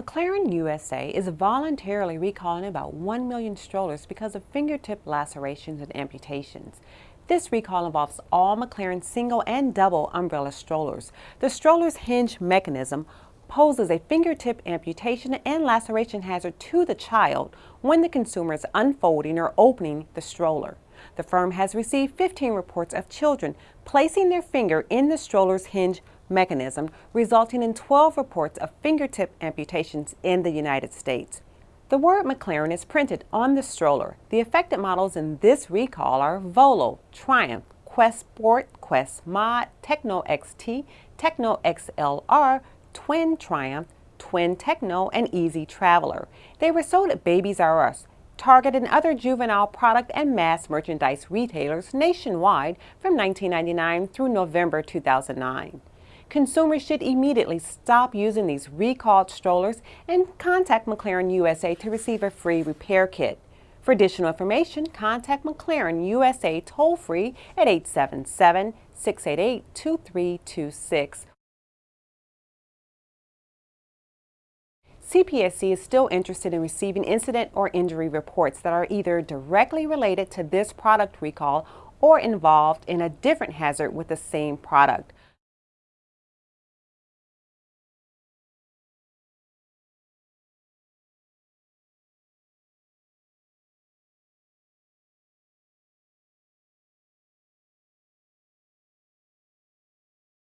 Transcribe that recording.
Maclaren USA is voluntarily recalling about 1 million strollers because of fingertip lacerations and amputations. This recall involves all Maclaren single and double umbrella strollers. The stroller's hinge mechanism poses a fingertip amputation and laceration hazard to the child when the consumer is unfolding or opening the stroller. The firm has received 15 reports of children placing their finger in the stroller's hinge mechanism, resulting in 12 reports of fingertip amputations in the United States. The word Maclaren is printed on the stroller. The affected models in this recall are Volo, Triumph, Quest Sport, Quest Mod, Techno XT, Techno XLR, Twin Triumph, Twin Techno, and Easy Traveler. They were sold at Babies R Us, Target, and other juvenile product and mass merchandise retailers nationwide from 1999 through November 2009. Consumers should immediately stop using these recalled strollers and contact Maclaren USA to receive a free repair kit. For additional information, contact Maclaren USA toll-free at 877-688-2326 CPSC is still interested in receiving incident or injury reports that are either directly related to this product recall or involved in a different hazard with the same product.